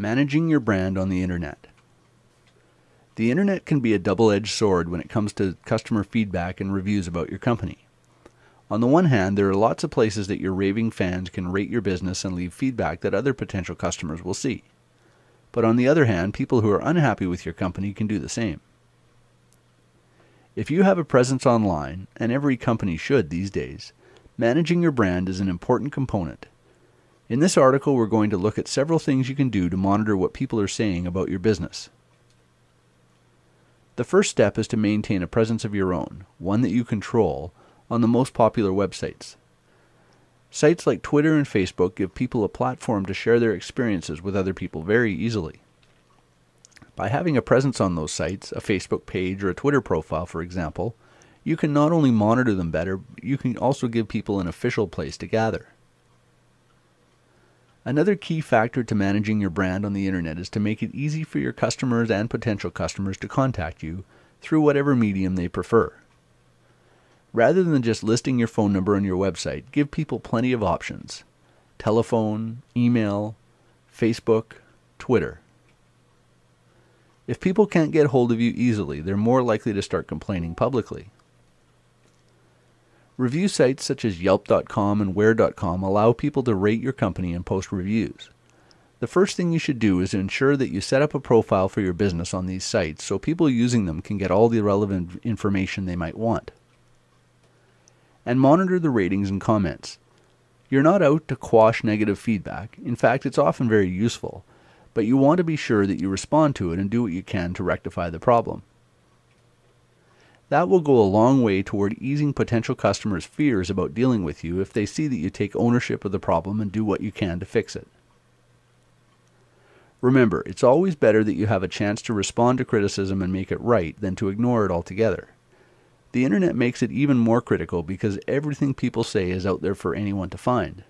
Managing your brand on the internet. The internet can be a double edged sword when it comes to customer feedback and reviews about your company. On the one hand, there are lots of places that your raving fans can rate your business and leave feedback that other potential customers will see. But on the other hand, people who are unhappy with your company can do the same. If you have a presence online, and every company should these days, managing your brand is an important component. In this article, we're going to look at several things you can do to monitor what people are saying about your business. The first step is to maintain a presence of your own, one that you control, on the most popular websites. Sites like Twitter and Facebook give people a platform to share their experiences with other people very easily. By having a presence on those sites, a Facebook page or a Twitter profile, for example, you can not only monitor them better, you can also give people an official place to gather. Another key factor to managing your brand on the internet is to make it easy for your customers and potential customers to contact you through whatever medium they prefer. Rather than just listing your phone number on your website, give people plenty of options telephone, email, Facebook, Twitter. If people can't get hold of you easily, they're more likely to start complaining publicly. Review sites such as Yelp.com and Where.com allow people to rate your company and post reviews. The first thing you should do is ensure that you set up a profile for your business on these sites so people using them can get all the relevant information they might want. And monitor the ratings and comments. You're not out to quash negative feedback. In fact, it's often very useful, but you want to be sure that you respond to it and do what you can to rectify the problem. That will go a long way toward easing potential customers' fears about dealing with you if they see that you take ownership of the problem and do what you can to fix it. Remember, it's always better that you have a chance to respond to criticism and make it right than to ignore it altogether. The internet makes it even more critical because everything people say is out there for anyone to find.